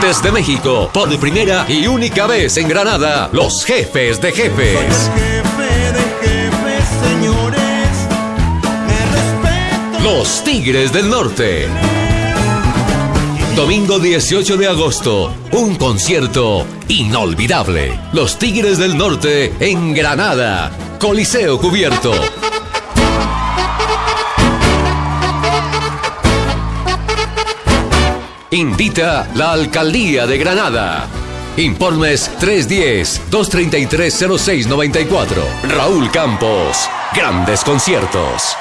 Desde México, por primera y única vez en Granada, los jefes de jefes. Los Tigres del Norte. Domingo 18 de agosto, un concierto inolvidable. Los Tigres del Norte en Granada. Coliseo cubierto. Invita la Alcaldía de Granada. Informes 310-233-0694. Raúl Campos. Grandes conciertos.